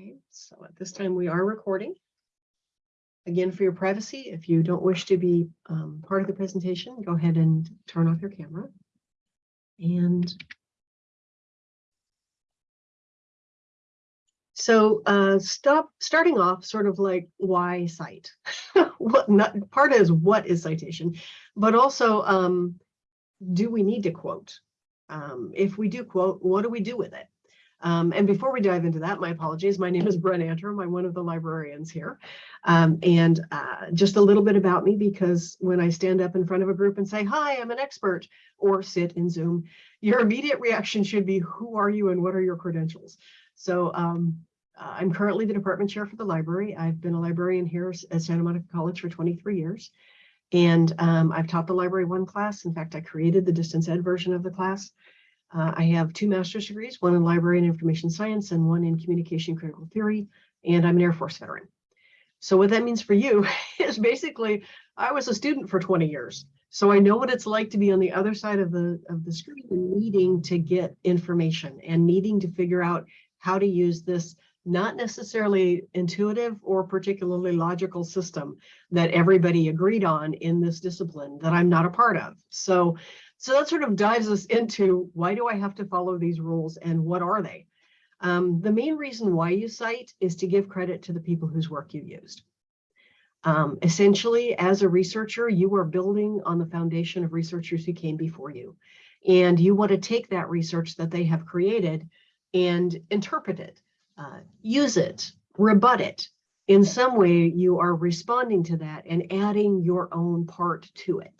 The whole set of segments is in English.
Okay, so at this time we are recording. Again, for your privacy, if you don't wish to be um, part of the presentation, go ahead and turn off your camera. And so uh, stop starting off sort of like why cite? what not part is what is citation, but also um, do we need to quote? Um, if we do quote, what do we do with it? Um, and before we dive into that, my apologies. My name is Brent Antrim. I'm one of the librarians here. Um, and uh, just a little bit about me, because when I stand up in front of a group and say, hi, I'm an expert, or sit in Zoom, your immediate reaction should be, who are you and what are your credentials? So um, uh, I'm currently the department chair for the library. I've been a librarian here at Santa Monica College for 23 years. And um, I've taught the library one class. In fact, I created the distance ed version of the class. Uh, I have two master's degrees, one in library and information science and one in communication critical theory, and I'm an Air Force veteran. So what that means for you is basically, I was a student for 20 years. So I know what it's like to be on the other side of the, of the screen and needing to get information and needing to figure out how to use this not necessarily intuitive or particularly logical system that everybody agreed on in this discipline that I'm not a part of. So so that sort of dives us into why do I have to follow these rules and what are they? Um, the main reason why you cite is to give credit to the people whose work you used. Um, essentially, as a researcher, you are building on the foundation of researchers who came before you. And you want to take that research that they have created and interpret it, uh, use it, rebut it. In some way, you are responding to that and adding your own part to it.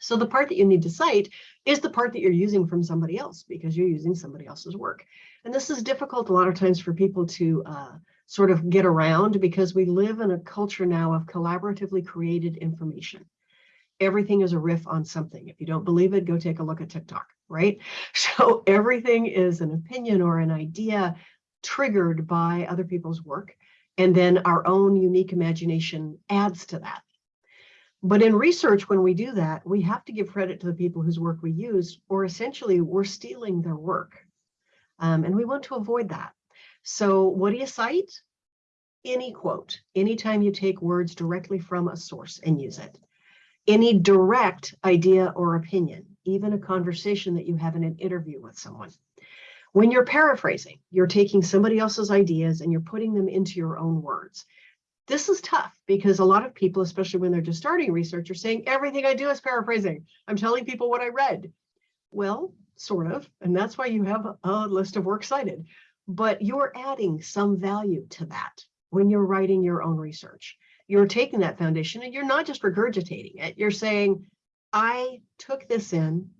So the part that you need to cite is the part that you're using from somebody else because you're using somebody else's work. And this is difficult a lot of times for people to uh, sort of get around because we live in a culture now of collaboratively created information. Everything is a riff on something. If you don't believe it, go take a look at TikTok, right? So everything is an opinion or an idea triggered by other people's work. And then our own unique imagination adds to that. But in research, when we do that, we have to give credit to the people whose work we use, or essentially we're stealing their work. Um, and we want to avoid that. So what do you cite? Any quote, anytime you take words directly from a source and use it. Any direct idea or opinion, even a conversation that you have in an interview with someone. When you're paraphrasing, you're taking somebody else's ideas and you're putting them into your own words. This is tough because a lot of people, especially when they're just starting research, are saying everything I do is paraphrasing. I'm telling people what I read. Well, sort of, and that's why you have a list of works cited. But you're adding some value to that when you're writing your own research. You're taking that foundation and you're not just regurgitating it. You're saying, I took this in,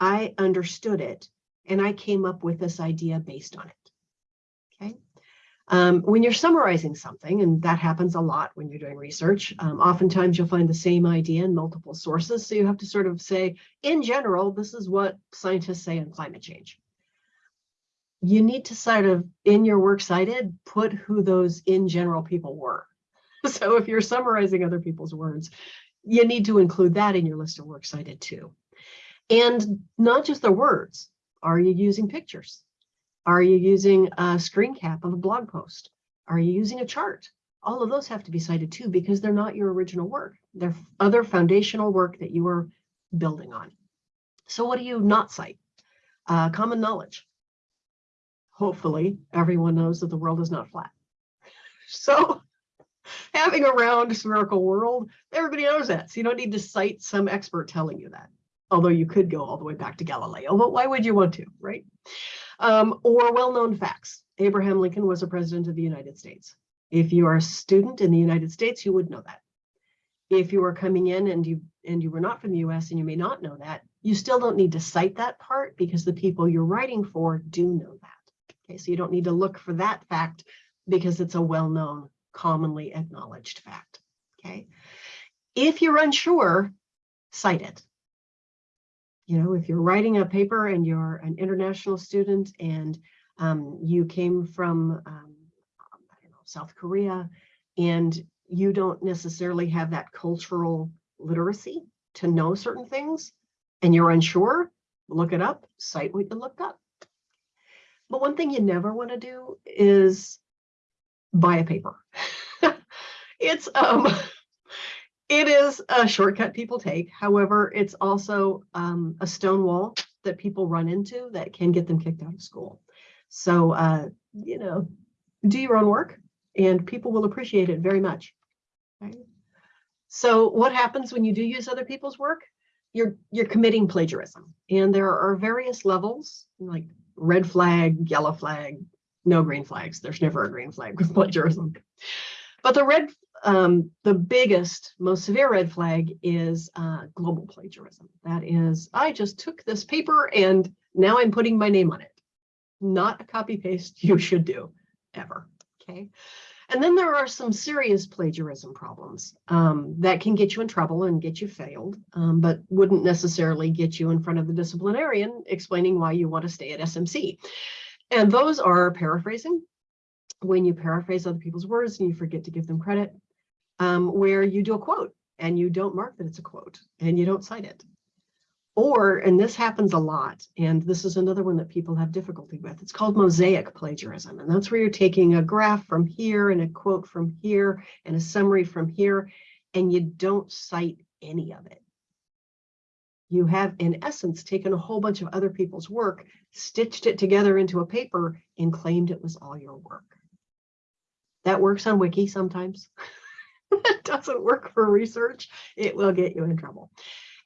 I understood it, and I came up with this idea based on it. Okay. Um, when you're summarizing something, and that happens a lot when you're doing research, um, oftentimes you'll find the same idea in multiple sources. So you have to sort of say, in general, this is what scientists say on climate change. You need to sort of, in your works cited, put who those in general people were. So if you're summarizing other people's words, you need to include that in your list of works cited too. And not just the words. Are you using pictures? Are you using a screen cap of a blog post? Are you using a chart? All of those have to be cited too because they're not your original work. They're other foundational work that you are building on. So what do you not cite? Uh, common knowledge. Hopefully everyone knows that the world is not flat. So having a round spherical world, everybody knows that. So you don't need to cite some expert telling you that. Although you could go all the way back to Galileo, but why would you want to, right? um, or well-known facts. Abraham Lincoln was a president of the United States. If you are a student in the United States, you would know that. If you are coming in and you and you were not from the US and you may not know that, you still don't need to cite that part because the people you're writing for do know that. Okay, so you don't need to look for that fact because it's a well-known, commonly acknowledged fact. Okay. If you're unsure, cite it you know, if you're writing a paper and you're an international student and um, you came from, um, know, South Korea, and you don't necessarily have that cultural literacy to know certain things, and you're unsure, look it up, cite what you looked up. But one thing you never want to do is buy a paper. it's um it is a shortcut people take. However, it's also um, a stone wall that people run into that can get them kicked out of school. So, uh, you know, do your own work and people will appreciate it very much. Right? So what happens when you do use other people's work? You're, you're committing plagiarism. And there are various levels like red flag, yellow flag, no green flags. There's never a green flag with plagiarism. But the red, um, the biggest, most severe red flag is uh, global plagiarism. That is, I just took this paper and now I'm putting my name on it. Not a copy paste you should do ever. Okay. And then there are some serious plagiarism problems um, that can get you in trouble and get you failed, um, but wouldn't necessarily get you in front of the disciplinarian explaining why you want to stay at SMC. And those are paraphrasing, when you paraphrase other people's words and you forget to give them credit, um, where you do a quote and you don't mark that it's a quote and you don't cite it. Or, and this happens a lot, and this is another one that people have difficulty with, it's called mosaic plagiarism. And that's where you're taking a graph from here and a quote from here and a summary from here, and you don't cite any of it. You have, in essence, taken a whole bunch of other people's work, stitched it together into a paper, and claimed it was all your work. That works on Wiki sometimes. it doesn't work for research. It will get you in trouble.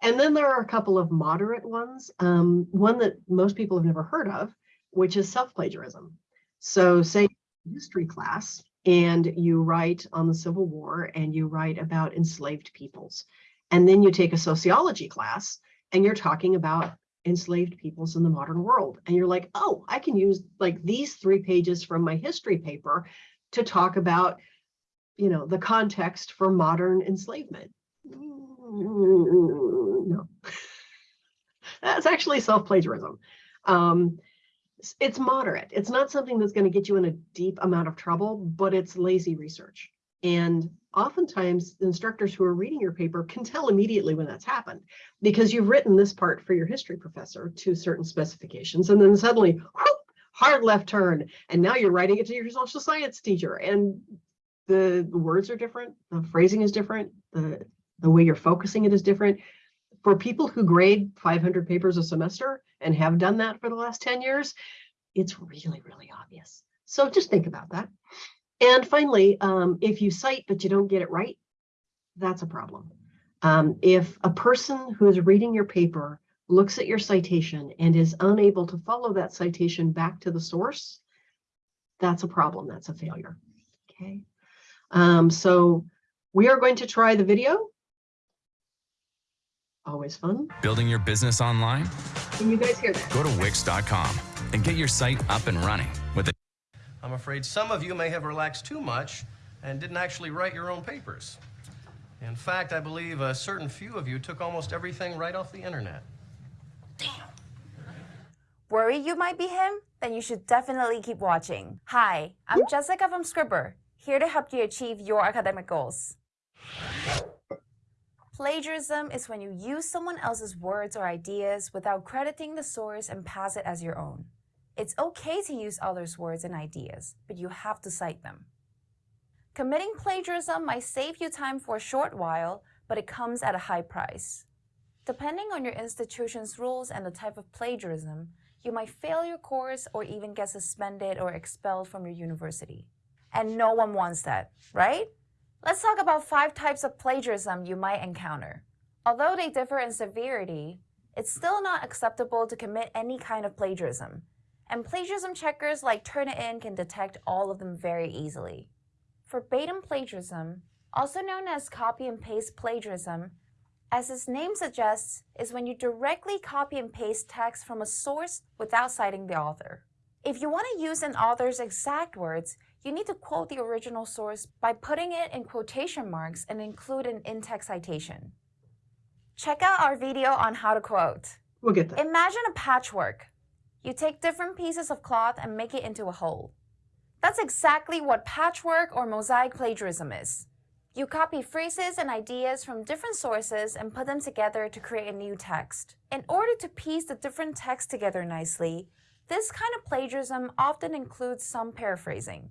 And then there are a couple of moderate ones. Um, one that most people have never heard of, which is self-plagiarism. So say history class and you write on the Civil War and you write about enslaved peoples. And then you take a sociology class and you're talking about enslaved peoples in the modern world. And you're like, oh, I can use like these three pages from my history paper to talk about, you know, the context for modern enslavement. No, that's actually self-plagiarism. Um, it's moderate. It's not something that's going to get you in a deep amount of trouble, but it's lazy research. And oftentimes instructors who are reading your paper can tell immediately when that's happened because you've written this part for your history professor to certain specifications and then suddenly whoop, hard left turn and now you're writing it to your social science teacher and the words are different the phrasing is different the the way you're focusing it is different for people who grade 500 papers a semester and have done that for the last 10 years it's really really obvious so just think about that and finally, um, if you cite but you don't get it right, that's a problem. Um, if a person who is reading your paper looks at your citation and is unable to follow that citation back to the source, that's a problem. That's a failure. Okay. Um, so we are going to try the video. Always fun. Building your business online? Can you guys hear that? Go to Wix.com and get your site up and running with it. I'm afraid some of you may have relaxed too much and didn't actually write your own papers. In fact, I believe a certain few of you took almost everything right off the internet. Damn. Worry you might be him? Then you should definitely keep watching. Hi, I'm Jessica from Scribbr, here to help you achieve your academic goals. Plagiarism is when you use someone else's words or ideas without crediting the source and pass it as your own. It's okay to use others' words and ideas, but you have to cite them. Committing plagiarism might save you time for a short while, but it comes at a high price. Depending on your institution's rules and the type of plagiarism, you might fail your course or even get suspended or expelled from your university. And no one wants that, right? Let's talk about five types of plagiarism you might encounter. Although they differ in severity, it's still not acceptable to commit any kind of plagiarism, and plagiarism checkers like Turnitin can detect all of them very easily. Verbatim plagiarism, also known as copy and paste plagiarism, as its name suggests, is when you directly copy and paste text from a source without citing the author. If you want to use an author's exact words, you need to quote the original source by putting it in quotation marks and include an in-text citation. Check out our video on how to quote. We'll get that. Imagine a patchwork. You take different pieces of cloth and make it into a whole. That's exactly what patchwork or mosaic plagiarism is. You copy phrases and ideas from different sources and put them together to create a new text. In order to piece the different texts together nicely, this kind of plagiarism often includes some paraphrasing.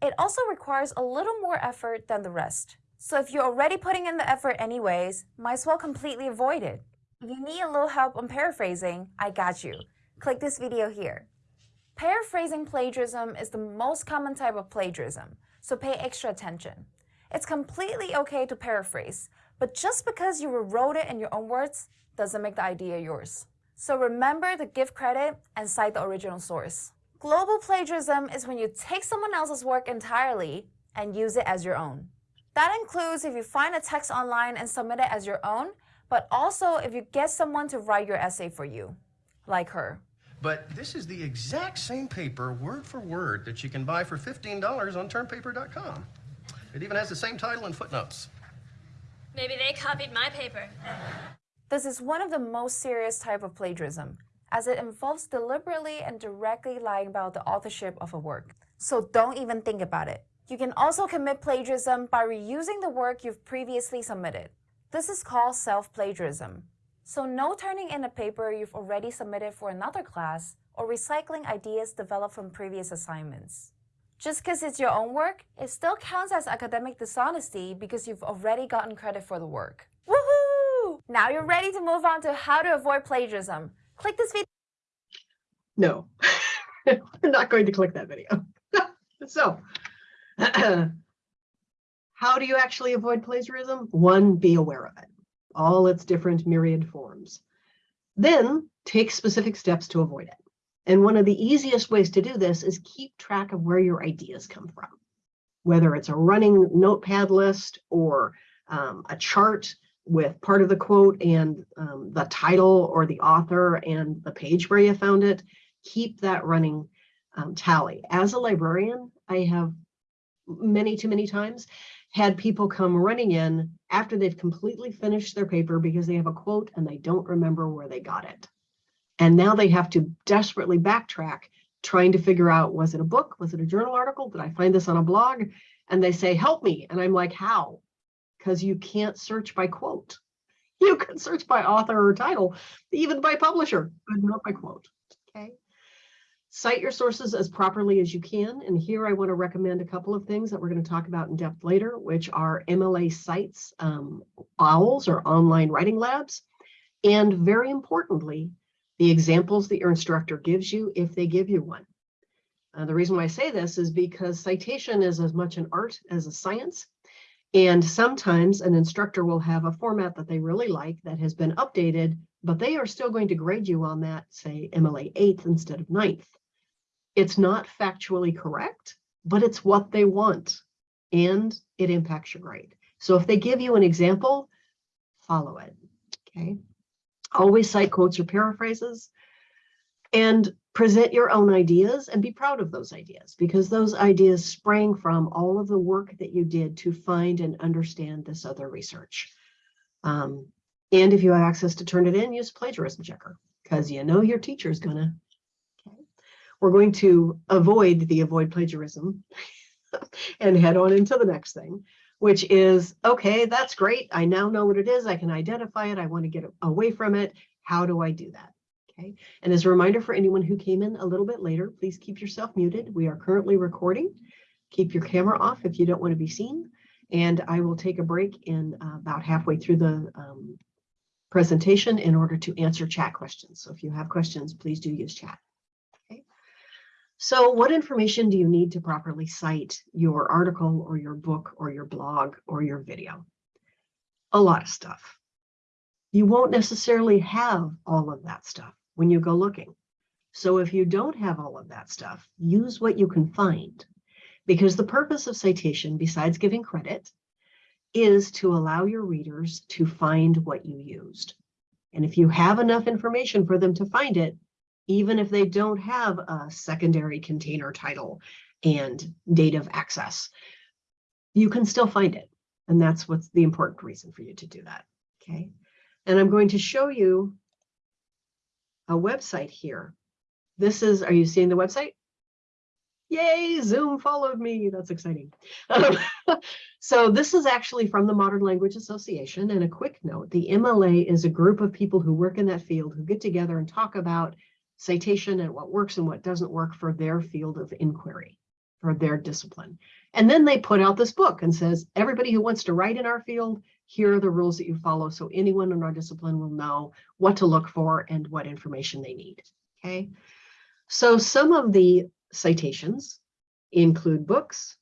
It also requires a little more effort than the rest. So if you're already putting in the effort anyways, might as well completely avoid it. If you need a little help on paraphrasing, I got you. Click this video here. Paraphrasing plagiarism is the most common type of plagiarism, so pay extra attention. It's completely okay to paraphrase, but just because you rewrote it in your own words doesn't make the idea yours. So remember to give credit and cite the original source. Global plagiarism is when you take someone else's work entirely and use it as your own. That includes if you find a text online and submit it as your own, but also if you get someone to write your essay for you, like her. But this is the exact same paper, word for word, that you can buy for $15 on turnpaper.com. It even has the same title and footnotes. Maybe they copied my paper. This is one of the most serious type of plagiarism, as it involves deliberately and directly lying about the authorship of a work. So don't even think about it. You can also commit plagiarism by reusing the work you've previously submitted. This is called self-plagiarism. So no turning in a paper you've already submitted for another class or recycling ideas developed from previous assignments. Just because it's your own work, it still counts as academic dishonesty because you've already gotten credit for the work. Woohoo! Now you're ready to move on to how to avoid plagiarism. Click this video. No, we're not going to click that video. So, how do you actually avoid plagiarism? One, be aware of it, all its different myriad forms. Then take specific steps to avoid it. And one of the easiest ways to do this is keep track of where your ideas come from, whether it's a running notepad list or um, a chart with part of the quote and um, the title or the author and the page where you found it. Keep that running um, tally. As a librarian, I have many too many times had people come running in after they've completely finished their paper because they have a quote and they don't remember where they got it. And now they have to desperately backtrack trying to figure out, was it a book? Was it a journal article? Did I find this on a blog? And they say, help me. And I'm like, how? Because you can't search by quote. You can search by author or title, even by publisher, but not by quote. Okay. Cite your sources as properly as you can. And here I want to recommend a couple of things that we're going to talk about in depth later, which are MLA sites, um, OWLs or online writing labs. And very importantly, the examples that your instructor gives you if they give you one. Uh, the reason why I say this is because citation is as much an art as a science. And sometimes an instructor will have a format that they really like that has been updated, but they are still going to grade you on that, say MLA 8th instead of 9th. It's not factually correct, but it's what they want and it impacts your grade. So if they give you an example, follow it, okay? Always cite quotes or paraphrases and present your own ideas and be proud of those ideas because those ideas sprang from all of the work that you did to find and understand this other research. Um, and if you have access to Turnitin, use plagiarism checker because you know your teacher is gonna. Okay. We're going to avoid the avoid plagiarism and head on into the next thing, which is, okay, that's great. I now know what it is. I can identify it. I want to get away from it. How do I do that? Okay. And as a reminder for anyone who came in a little bit later, please keep yourself muted. We are currently recording. Keep your camera off if you don't want to be seen. And I will take a break in uh, about halfway through the um, presentation in order to answer chat questions. So if you have questions, please do use chat. Okay. So what information do you need to properly cite your article or your book or your blog or your video? A lot of stuff. You won't necessarily have all of that stuff when you go looking. So if you don't have all of that stuff, use what you can find. Because the purpose of citation, besides giving credit, is to allow your readers to find what you used. And if you have enough information for them to find it, even if they don't have a secondary container title and date of access, you can still find it. And that's what's the important reason for you to do that. Okay. And I'm going to show you a website here. This is, are you seeing the website? Yay, Zoom followed me. That's exciting. Um, so this is actually from the Modern Language Association. And a quick note, the MLA is a group of people who work in that field who get together and talk about citation and what works and what doesn't work for their field of inquiry. for their discipline. And then they put out this book and says, everybody who wants to write in our field, here are the rules that you follow. So anyone in our discipline will know what to look for and what information they need. Okay. So some of the citations include books,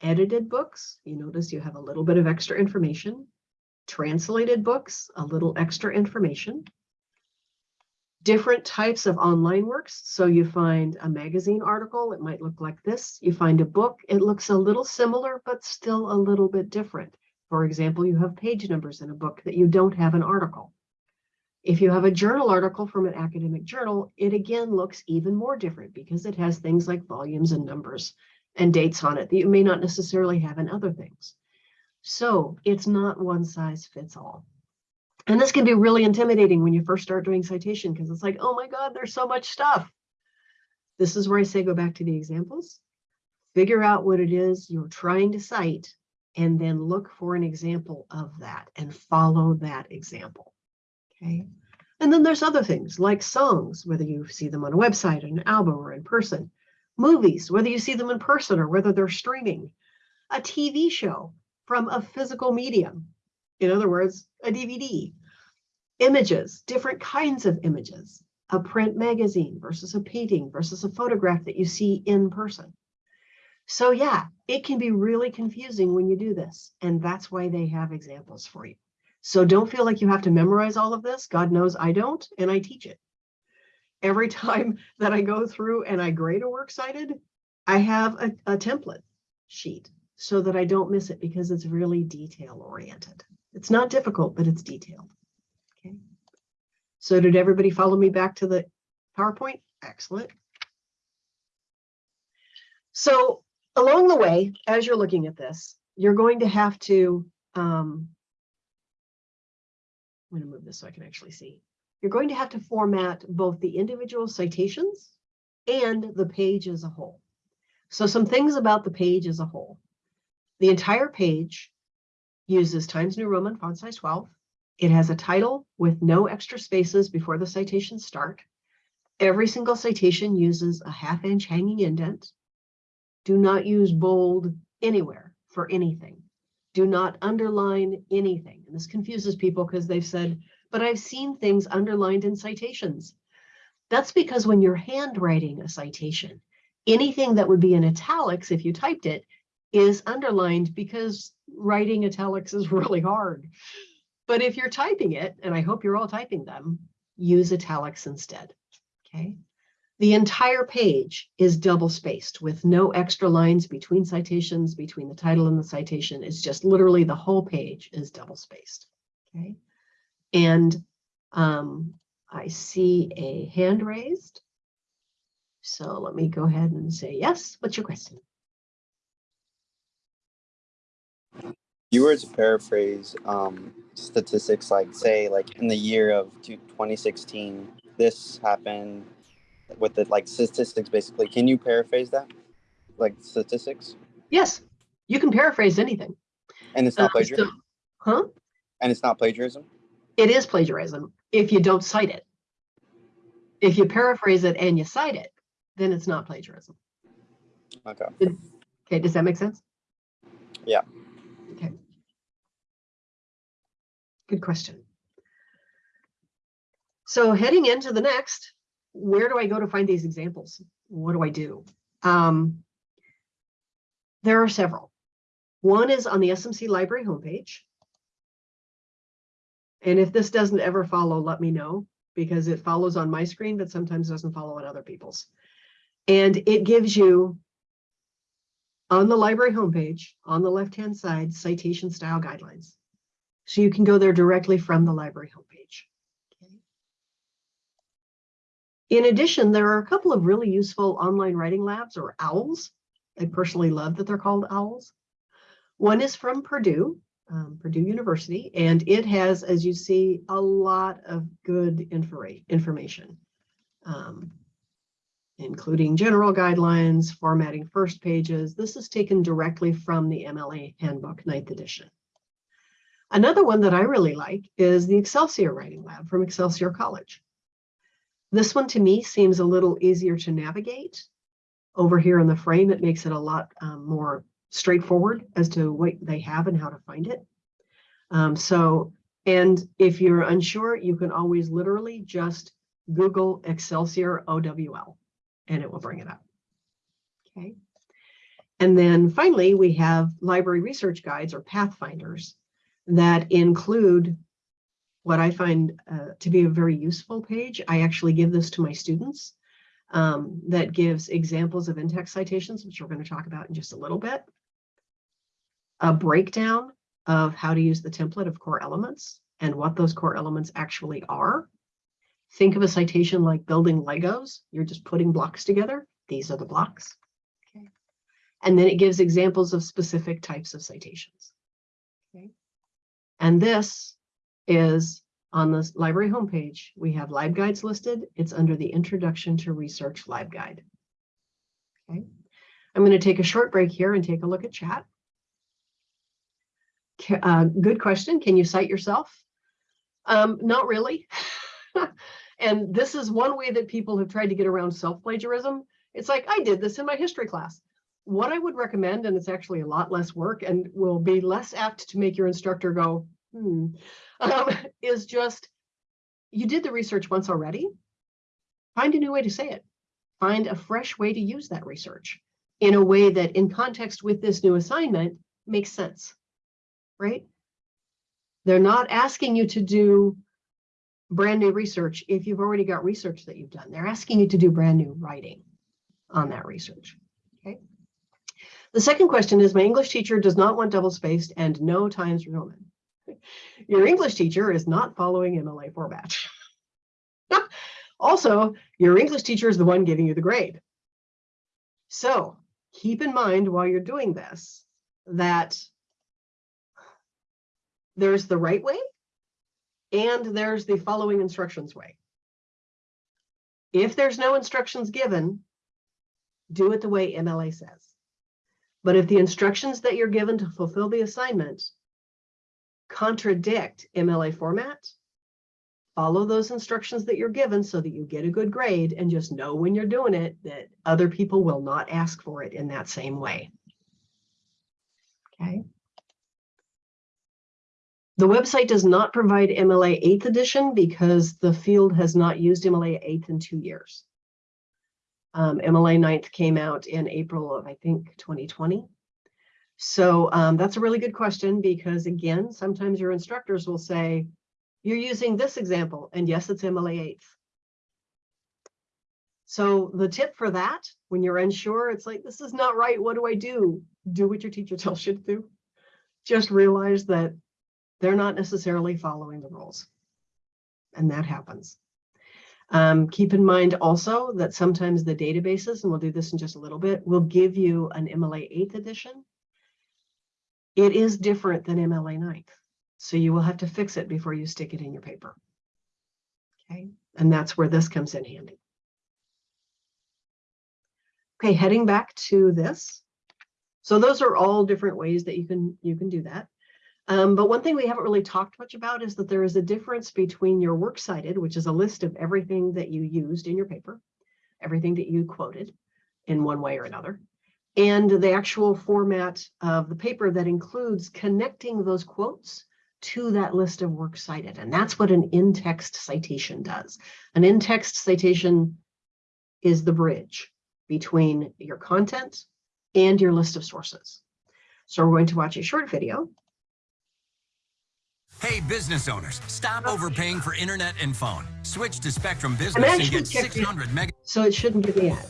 edited books. You notice you have a little bit of extra information, translated books, a little extra information, different types of online works. So you find a magazine article, it might look like this. You find a book, it looks a little similar, but still a little bit different. For example, you have page numbers in a book that you don't have an article. If you have a journal article from an academic journal, it again looks even more different because it has things like volumes and numbers and dates on it that you may not necessarily have in other things. So it's not one size fits all. And this can be really intimidating when you first start doing citation because it's like, oh my God, there's so much stuff. This is where I say go back to the examples, figure out what it is you're trying to cite, and then look for an example of that and follow that example. Okay. And then there's other things like songs, whether you see them on a website, an album, or in person. Movies, whether you see them in person or whether they're streaming. A TV show from a physical medium. In other words, a DVD. Images, different kinds of images. A print magazine versus a painting versus a photograph that you see in person. So yeah, it can be really confusing when you do this. And that's why they have examples for you. So don't feel like you have to memorize all of this. God knows I don't, and I teach it. Every time that I go through and I grade a works cited, I have a, a template sheet so that I don't miss it because it's really detail oriented. It's not difficult, but it's detailed. Okay. So did everybody follow me back to the PowerPoint? Excellent. So along the way, as you're looking at this, you're going to have to um, I'm going to move this so I can actually see. You're going to have to format both the individual citations and the page as a whole. So some things about the page as a whole. The entire page uses Times New Roman font size 12. It has a title with no extra spaces before the citations start. Every single citation uses a half inch hanging indent. Do not use bold anywhere for anything do not underline anything. And this confuses people because they've said, but I've seen things underlined in citations. That's because when you're handwriting a citation, anything that would be in italics if you typed it is underlined because writing italics is really hard. But if you're typing it, and I hope you're all typing them, use italics instead, okay? The entire page is double spaced with no extra lines between citations, between the title and the citation. It's just literally the whole page is double spaced. Okay. And um, I see a hand raised. So let me go ahead and say yes. What's your question? you were to paraphrase um, statistics like say like in the year of 2016 this happened with the like statistics basically can you paraphrase that like statistics Yes, you can paraphrase anything. and it's not Uh, so- plagiarism Huh? and it's not plagiarism It is plagiarism if you don't cite it. If you paraphrase it and you cite it, then it's not plagiarism. okay Okay, does that make sense? Yeah. Okay. Good question. So heading into the next, where do I go to find these examples? What do I do? Um, there are several. One is on the SMC library homepage. And if this doesn't ever follow, let me know because it follows on my screen, but sometimes doesn't follow on other people's. And it gives you on the library homepage, on the left-hand side, citation style guidelines. So you can go there directly from the library homepage. Okay. In addition, there are a couple of really useful online writing labs or OWLs. I personally love that they're called OWLs. One is from Purdue, um, Purdue University, and it has, as you see, a lot of good infor information. Um, including general guidelines, formatting first pages. This is taken directly from the MLA Handbook, ninth edition. Another one that I really like is the Excelsior Writing Lab from Excelsior College. This one to me seems a little easier to navigate, over here in the frame, it makes it a lot um, more straightforward as to what they have and how to find it. Um, so, and if you're unsure, you can always literally just Google Excelsior OWL and it will bring it up. Okay. And then finally, we have library research guides or pathfinders that include what I find uh, to be a very useful page. I actually give this to my students um, that gives examples of in-text citations, which we're going to talk about in just a little bit. A breakdown of how to use the template of core elements and what those core elements actually are. Think of a citation like building Legos. You're just putting blocks together. These are the blocks. Okay. And then it gives examples of specific types of citations. Okay. And this is on the library homepage. We have LibGuides listed. It's under the Introduction to Research live LibGuide. Okay. I'm going to take a short break here and take a look at chat. Uh, good question. Can you cite yourself? Um, not really. and this is one way that people have tried to get around self-plagiarism. It's like, I did this in my history class. What I would recommend, and it's actually a lot less work and will be less apt to make your instructor go, hmm, um, is just, you did the research once already. Find a new way to say it. Find a fresh way to use that research in a way that in context with this new assignment makes sense, right? They're not asking you to do brand new research if you've already got research that you've done. They're asking you to do brand new writing on that research. Okay. The second question is my English teacher does not want double spaced and no Times Roman. Your English teacher is not following MLA format. also, your English teacher is the one giving you the grade. So keep in mind while you're doing this that there's the right way and there's the following instructions way. If there's no instructions given, do it the way MLA says. But if the instructions that you're given to fulfill the assignment contradict MLA format, follow those instructions that you're given so that you get a good grade and just know when you're doing it that other people will not ask for it in that same way. Okay. The website does not provide MLA 8th edition because the field has not used MLA 8th in two years. Um, MLA 9th came out in April of, I think, 2020. So um, that's a really good question because again, sometimes your instructors will say, you're using this example, and yes, it's MLA 8th. So the tip for that, when you're unsure, it's like, this is not right, what do I do? Do what your teacher tells you to do. Just realize that they're not necessarily following the rules. And that happens. Um, keep in mind also that sometimes the databases, and we'll do this in just a little bit, will give you an MLA 8th edition. It is different than MLA 9th. So you will have to fix it before you stick it in your paper. Okay, and that's where this comes in handy. Okay, heading back to this. So those are all different ways that you can you can do that. Um, but one thing we haven't really talked much about is that there is a difference between your works cited, which is a list of everything that you used in your paper, everything that you quoted in one way or another, and the actual format of the paper that includes connecting those quotes to that list of works cited. And that's what an in-text citation does. An in-text citation is the bridge between your content and your list of sources. So we're going to watch a short video Hey, business owners, stop overpaying for internet and phone. Switch to Spectrum Business and actually get 600 meg. So it shouldn't give me ad.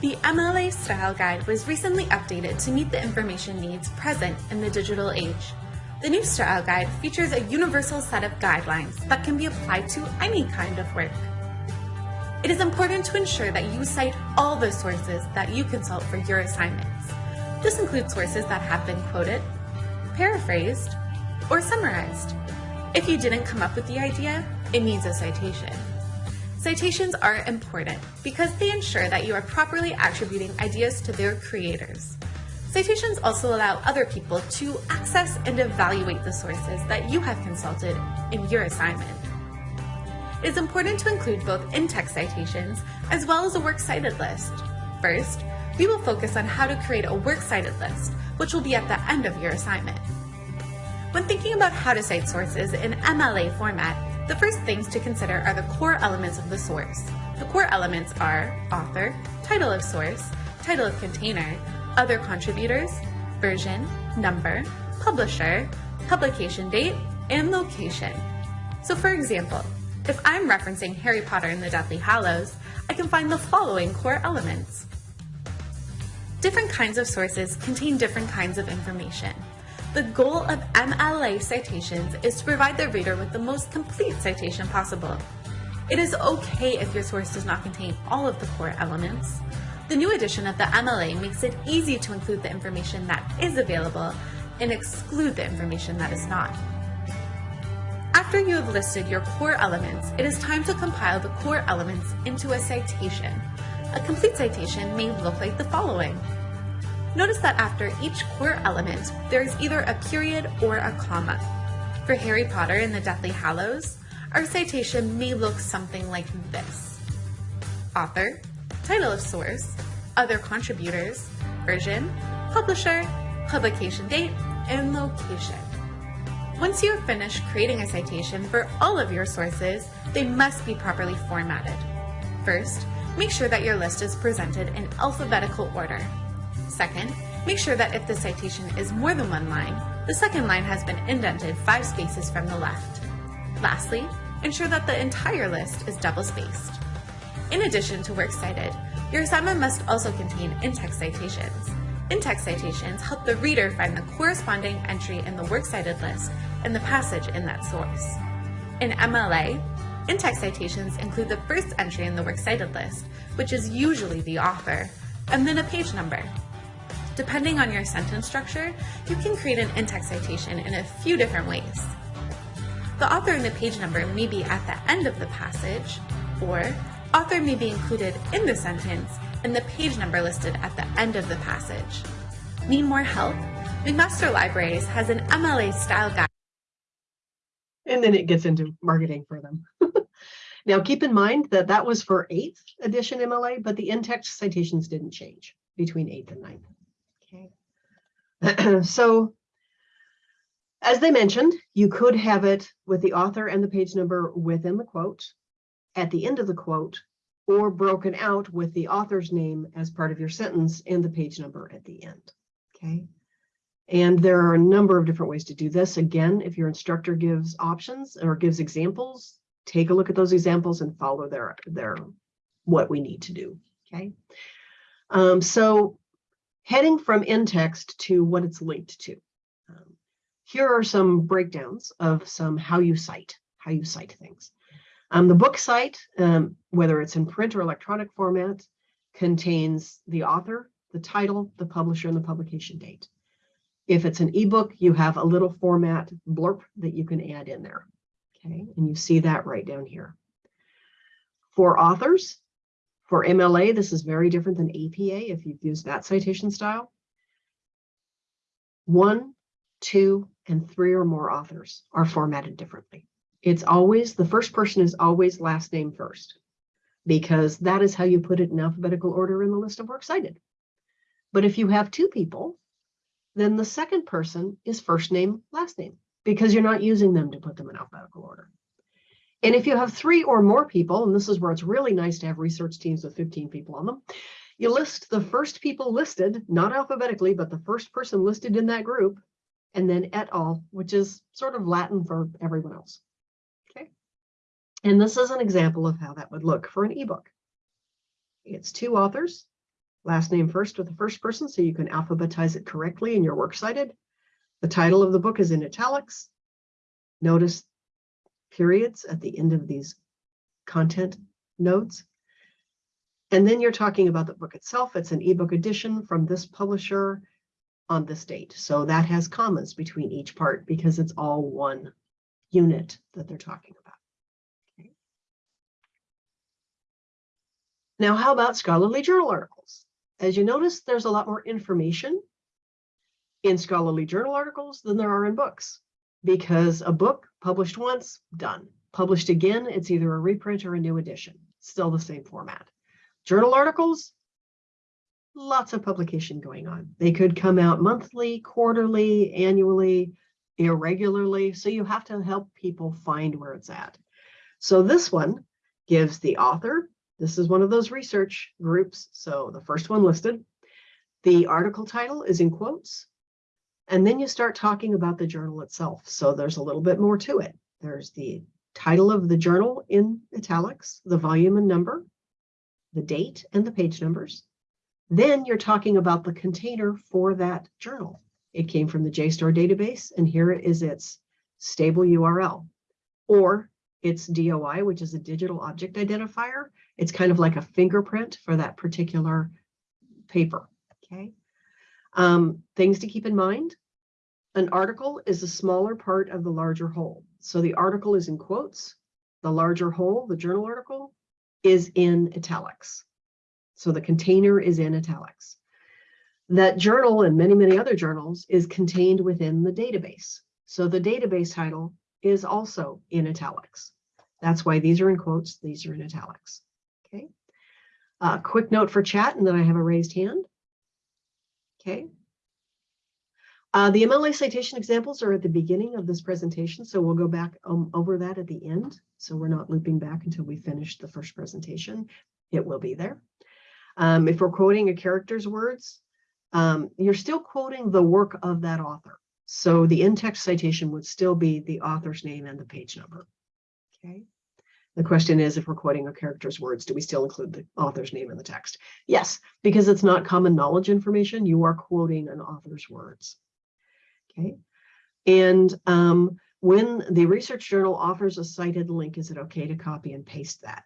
The MLA Style Guide was recently updated to meet the information needs present in the digital age. The new Style Guide features a universal set of guidelines that can be applied to any kind of work. It is important to ensure that you cite all the sources that you consult for your assignments. This includes sources that have been quoted, paraphrased, or summarized. If you didn't come up with the idea, it needs a citation. Citations are important because they ensure that you are properly attributing ideas to their creators. Citations also allow other people to access and evaluate the sources that you have consulted in your assignment. It is important to include both in-text citations as well as a works cited list. First, we will focus on how to create a works cited list, which will be at the end of your assignment. When thinking about how to cite sources in MLA format, the first things to consider are the core elements of the source. The core elements are author, title of source, title of container, other contributors, version, number, publisher, publication date, and location. So for example, if I'm referencing Harry Potter and the Deathly Hallows, I can find the following core elements. Different kinds of sources contain different kinds of information. The goal of MLA citations is to provide the reader with the most complete citation possible. It is okay if your source does not contain all of the core elements. The new edition of the MLA makes it easy to include the information that is available and exclude the information that is not. After you have listed your core elements, it is time to compile the core elements into a citation. A complete citation may look like the following. Notice that after each core element, there is either a period or a comma. For Harry Potter and the Deathly Hallows, our citation may look something like this. Author, title of source, other contributors, version, publisher, publication date, and location. Once you have finished creating a citation for all of your sources, they must be properly formatted. First, make sure that your list is presented in alphabetical order. Second, make sure that if the citation is more than one line, the second line has been indented five spaces from the left. Lastly, ensure that the entire list is double-spaced. In addition to works cited, your assignment must also contain in-text citations. In-text citations help the reader find the corresponding entry in the works cited list and the passage in that source. In MLA, in-text citations include the first entry in the works cited list, which is usually the author, and then a page number. Depending on your sentence structure, you can create an in-text citation in a few different ways. The author and the page number may be at the end of the passage, or author may be included in the sentence and the page number listed at the end of the passage. Need more help? McMaster Libraries has an MLA style guide And then it gets into marketing for them. Now, keep in mind that that was for eighth edition MLA, but the in-text citations didn't change between eighth and ninth. Okay. So as they mentioned, you could have it with the author and the page number within the quote, at the end of the quote, or broken out with the author's name as part of your sentence and the page number at the end. Okay. And there are a number of different ways to do this. Again, if your instructor gives options or gives examples, take a look at those examples and follow their, their, what we need to do, okay? Um, so heading from in-text to what it's linked to. Um, here are some breakdowns of some how you cite, how you cite things. Um, the book site, um, whether it's in print or electronic format, contains the author, the title, the publisher, and the publication date. If it's an ebook, you have a little format blurb that you can add in there. Okay, and you see that right down here. For authors, for MLA, this is very different than APA if you've used that citation style. One, two, and three or more authors are formatted differently. It's always, the first person is always last name first, because that is how you put it in alphabetical order in the list of works cited. But if you have two people, then the second person is first name, last name, because you're not using them to put them in alphabetical order. And if you have three or more people, and this is where it's really nice to have research teams with 15 people on them, you list the first people listed, not alphabetically, but the first person listed in that group, and then et al., which is sort of Latin for everyone else. Okay. And this is an example of how that would look for an ebook. It's two authors, last name first with the first person, so you can alphabetize it correctly in your works cited. The title of the book is in italics. Notice periods at the end of these content notes. And then you're talking about the book itself. It's an ebook edition from this publisher on this date. So that has commas between each part because it's all one unit that they're talking about. Okay. Now, how about scholarly journal articles? As you notice, there's a lot more information in scholarly journal articles than there are in books. Because a book published once, done. Published again, it's either a reprint or a new edition, still the same format. Journal articles, lots of publication going on. They could come out monthly, quarterly, annually, irregularly. So you have to help people find where it's at. So this one gives the author, this is one of those research groups. So the first one listed, the article title is in quotes. And then you start talking about the journal itself. So there's a little bit more to it. There's the title of the journal in italics, the volume and number, the date and the page numbers. Then you're talking about the container for that journal. It came from the JSTOR database, and here is its stable URL. Or its DOI, which is a digital object identifier. It's kind of like a fingerprint for that particular paper, okay? Um, things to keep in mind. An article is a smaller part of the larger whole. So the article is in quotes. The larger whole, the journal article, is in italics. So the container is in italics. That journal and many, many other journals is contained within the database. So the database title is also in italics. That's why these are in quotes, these are in italics. Okay. Uh, quick note for chat, and then I have a raised hand. Okay. Uh, the MLA citation examples are at the beginning of this presentation, so we'll go back um, over that at the end. So we're not looping back until we finish the first presentation. It will be there. Um, if we're quoting a character's words, um, you're still quoting the work of that author. So the in-text citation would still be the author's name and the page number. Okay. The question is, if we're quoting a character's words, do we still include the author's name in the text? Yes, because it's not common knowledge information. You are quoting an author's words. Okay. And um, when the research journal offers a cited link, is it okay to copy and paste that?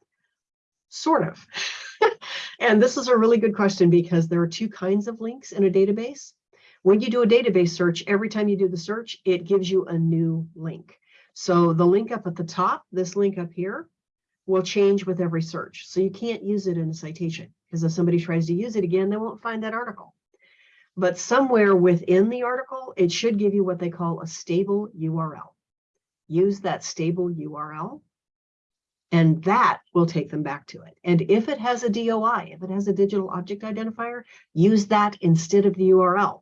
Sort of. and this is a really good question because there are two kinds of links in a database. When you do a database search, every time you do the search, it gives you a new link. So the link up at the top, this link up here, will change with every search. So you can't use it in a citation because if somebody tries to use it again, they won't find that article. But somewhere within the article, it should give you what they call a stable URL. Use that stable URL and that will take them back to it. And if it has a DOI, if it has a digital object identifier, use that instead of the URL.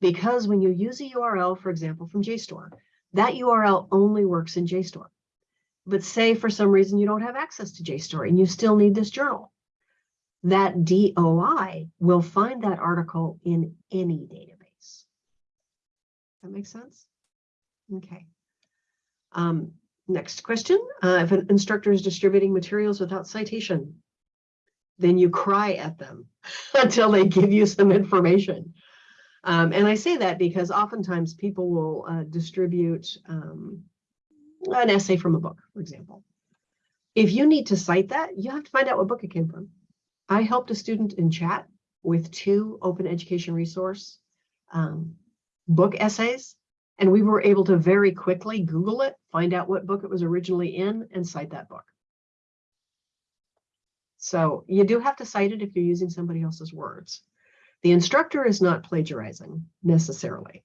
Because when you use a URL, for example, from JSTOR, that URL only works in JSTOR. But say for some reason you don't have access to JSTOR and you still need this journal. That DOI will find that article in any database. That makes sense? Okay. Um, next question. Uh, if an instructor is distributing materials without citation, then you cry at them until they give you some information. Um, and I say that because oftentimes people will uh, distribute um, an essay from a book, for example. If you need to cite that, you have to find out what book it came from. I helped a student in chat with two open education resource um, book essays, and we were able to very quickly Google it, find out what book it was originally in, and cite that book. So you do have to cite it if you're using somebody else's words. The instructor is not plagiarizing necessarily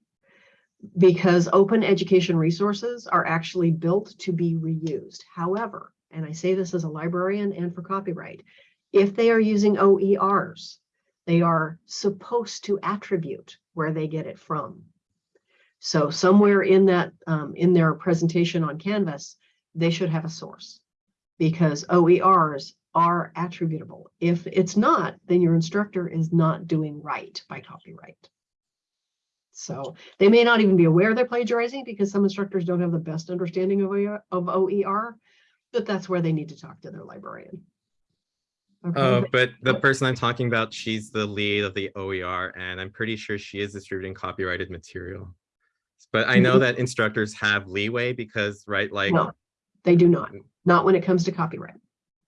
because open education resources are actually built to be reused. However, and I say this as a librarian and for copyright, if they are using OERs, they are supposed to attribute where they get it from. So somewhere in that, um, in their presentation on Canvas, they should have a source because OERs are attributable. If it's not, then your instructor is not doing right by copyright. So they may not even be aware they're plagiarizing because some instructors don't have the best understanding of OER, of OER but that's where they need to talk to their librarian. Okay, Uh, but- the person I'm talking about, she's the lead of the OER, and I'm pretty sure she is distributing copyrighted material. But I know that instructors have leeway because, right, like, No, they do not, not when it comes to copyright.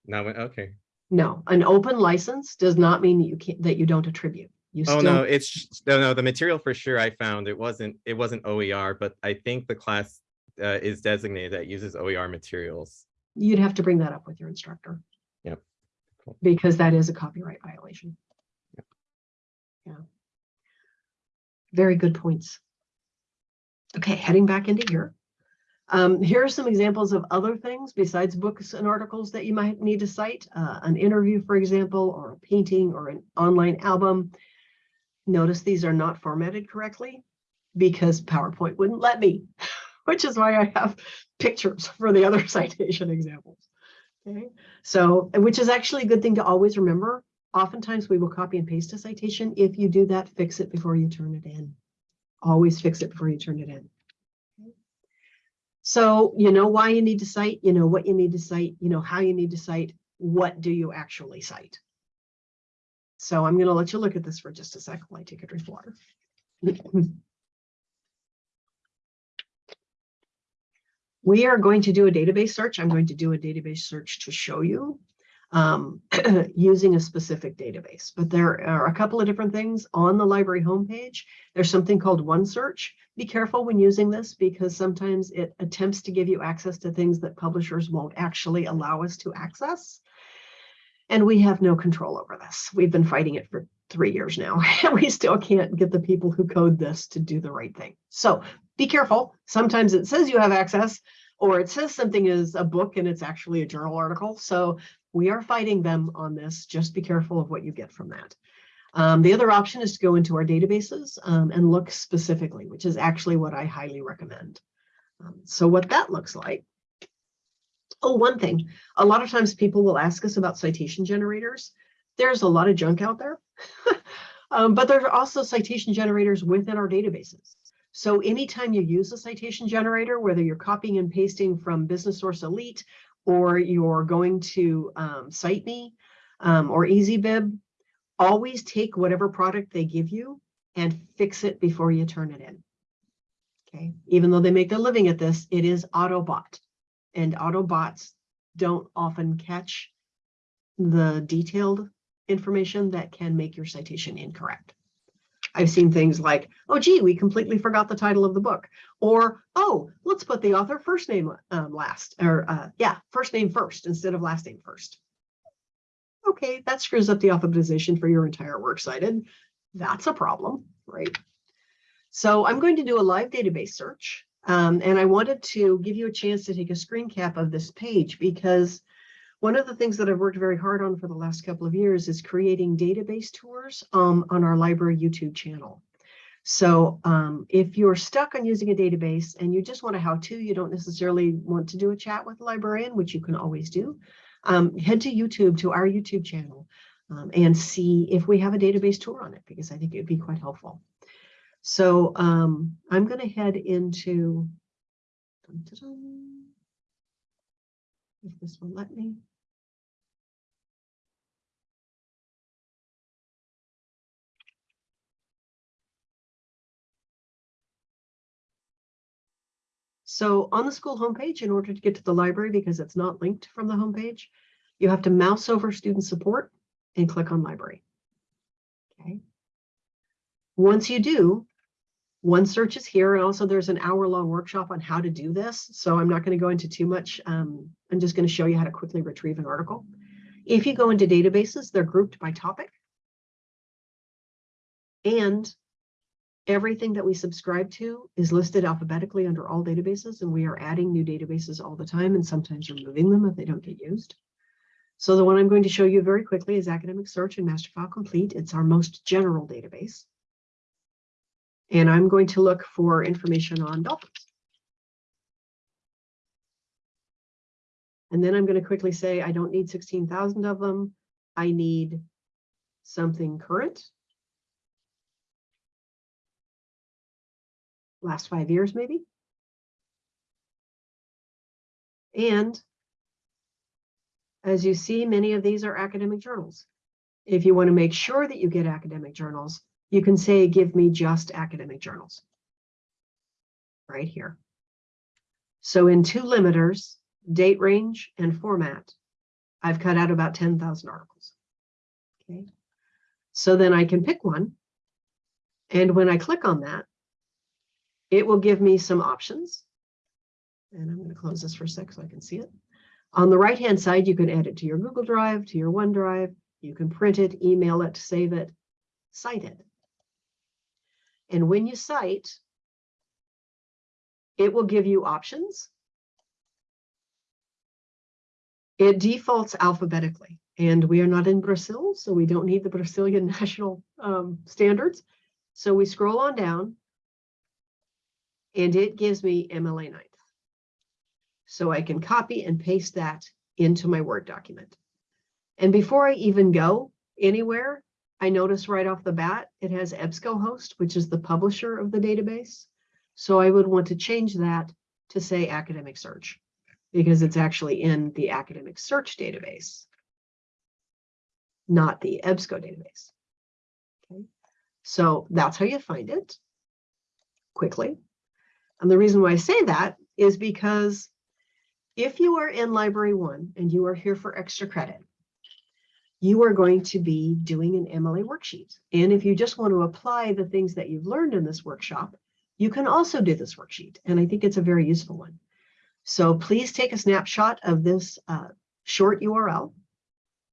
now, okay. No, an open license does not mean that you can't, that you don't attribute. You Oh, still, no, it's, no, no, the material for sure I found, it wasn't, it wasn't OER, but I think the class uh, is designated that uses OER materials. you'd have to bring that up with your instructor. Yep. Cool. Because that is a copyright violation. Yeah. Very good points. Okay, heading back into here. Um, here are some examples of other things besides books and articles that you might need to cite. Uh, an interview, for example, or a painting or an online album. Notice these are not formatted correctly because PowerPoint wouldn't let me, which is why I have pictures for the other citation examples. Okay, so, which is actually a good thing to always remember. Oftentimes we will copy and paste a citation. If you do that, fix it before you turn it in. Always fix it before you turn it in. So you know why you need to cite, you know what you need to cite, you know how you need to cite, what do you actually cite? So I'm going to let you look at this for just a second while I take a drink of water. We are going to do a database search. I'm going to do a database search to show you um, using a specific database. But there are a couple of different things on the library homepage. There's something called OneSearch. Be careful when using this because sometimes it attempts to give you access to things that publishers won't actually allow us to access. And we have no control over this. We've been fighting it for three years now, and we still can't get the people who code this to do the right thing. So be careful. Sometimes it says you have access, or it says something is a book and it's actually a journal article. So we are fighting them on this. Just be careful of what you get from that. Um, the other option is to go into our databases um, and look specifically, which is actually what I highly recommend. Um, so what that looks like. Oh, one thing, a lot of times people will ask us about citation generators. There's a lot of junk out there, um, but there are also citation generators within our databases. So anytime you use a citation generator, whether you're copying and pasting from Business Source Elite, or you're going to um, CiteMe um, or EasyBib, always take whatever product they give you and fix it before you turn it in. Okay, even though they make their living at this, it is auto Autobot, and Autobots don't often catch the detailed information that can make your citation incorrect. I've seen things like, oh, gee, we completely forgot the title of the book. Or, oh, let's put the author first name um, last, or uh, yeah, first name first instead of last name first. Okay, that screws up the alphabetization for your entire works cited. That's a problem, right? So I'm going to do a live database search. Um, and I wanted to give you a chance to take a screen cap of this page because one of the things that I've worked very hard on for the last couple of years is creating database tours um, on our library YouTube channel. So um, if you're stuck on using a database and you just want a how-to, you don't necessarily want to do a chat with a librarian, which you can always do, um, head to YouTube, to our YouTube channel, um, and see if we have a database tour on it, because I think it would be quite helpful. So um, I'm going to head into, dun, dun, dun, if this will let me. So on the school homepage, in order to get to the library, because it's not linked from the homepage, you have to mouse over student support and click on library. Okay. Once you do, OneSearch is here, and also there's an hour-long workshop on how to do this. So I'm not going to go into too much. Um, I'm just going to show you how to quickly retrieve an article. If you go into databases, they're grouped by topic. And everything that we subscribe to is listed alphabetically under all databases, and we are adding new databases all the time and sometimes removing them if they don't get used. So the one I'm going to show you very quickly is Academic Search and Masterfile Complete. It's our most general database. And I'm going to look for information on dolphins. And then I'm going to quickly say, I don't need 16,000 of them. I need something current. Last five years, maybe. And as you see, many of these are academic journals. If you want to make sure that you get academic journals, you can say, give me just academic journals. Right here. So in two limiters, date range and format, I've cut out about 10,000 articles. Okay. So then I can pick one. And when I click on that, it will give me some options. And I'm going to close this for a sec so I can see it. On the right hand side, you can add it to your Google Drive, to your OneDrive. You can print it, email it, save it, cite it. And when you cite, it will give you options. It defaults alphabetically, and we are not in Brazil, so we don't need the Brazilian national um, standards. So we scroll on down, and it gives me MLA 9th. So I can copy and paste that into my Word document. And before I even go anywhere, I notice right off the bat, it has EBSCOhost, which is the publisher of the database. So I would want to change that to say academic search because it's actually in the academic search database, not the EBSCO database. Okay, so that's how you find it quickly. And the reason why I say that is because if you are in library one and you are here for extra credit, you are going to be doing an MLA worksheet. And if you just want to apply the things that you've learned in this workshop, you can also do this worksheet. And I think it's a very useful one. So please take a snapshot of this uh, short URL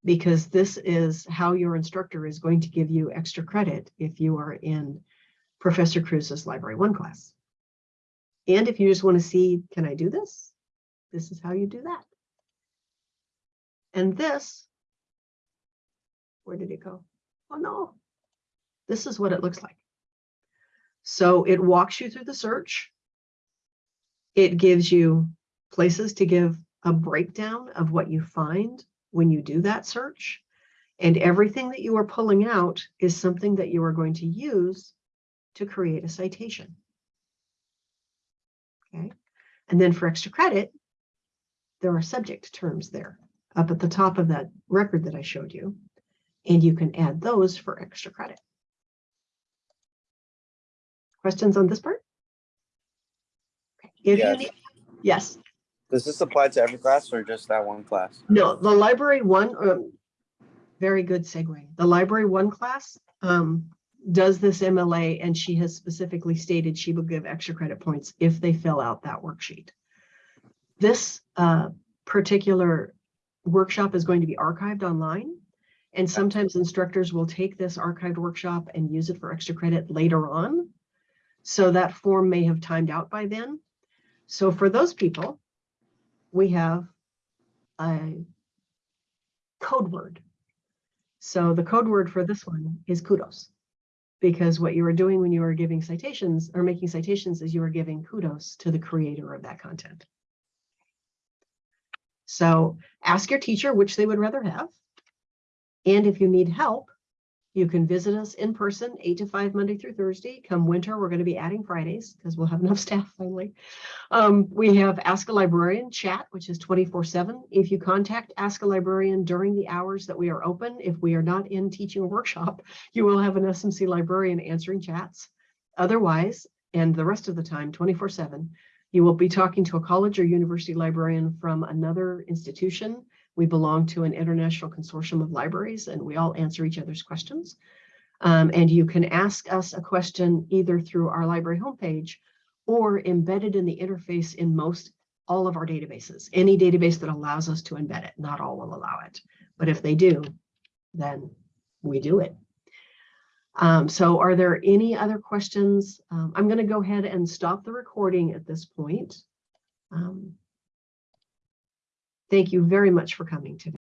because this is how your instructor is going to give you extra credit if you are in Professor Cruz's Library One class. And if you just want to see, can I do this? This is how you do that. And this, where did it go? Oh no, this is what it looks like. So it walks you through the search. It gives you places to give a breakdown of what you find when you do that search. And everything that you are pulling out is something that you are going to use to create a citation. Okay, and then for extra credit, there are subject terms there up at the top of that record that I showed you, and you can add those for extra credit. Questions on this part? Okay, If Yes. need, yes, Does this apply to every class or just that one class? no, the library one, um, very good segue. The library one class um, does this MLA and she has specifically stated she will give extra credit points if they fill out that worksheet. This uh, particular workshop is going to be archived online. And sometimes instructors will take this archived workshop and use it for extra credit later on. So that form may have timed out by then. So for those people, we have a code word. So the code word for this one is kudos. Because what you are doing when you are giving citations or making citations is you are giving kudos to the creator of that content. So ask your teacher which they would rather have. And if you need help, you can visit us in person, eight to five, Monday through Thursday. Come winter, we're going to be adding Fridays because we'll have enough staff finally. Um, we have Ask a Librarian chat, which is 24 seven. If you contact Ask a Librarian during the hours that we are open, if we are not in teaching workshop, you will have an SMC librarian answering chats. Otherwise, and the rest of the time, 24 seven, you will be talking to a college or university librarian from another institution. We belong to an international consortium of libraries and we all answer each other's questions. Um, and you can ask us a question either through our library homepage or embedded in the interface in most all of our databases. Any database that allows us to embed it, not all will allow it. But if they do, then we do it. Um, so are there any other questions? Um, I'm going to go ahead and stop the recording at this point. Um, thank you very much for coming today.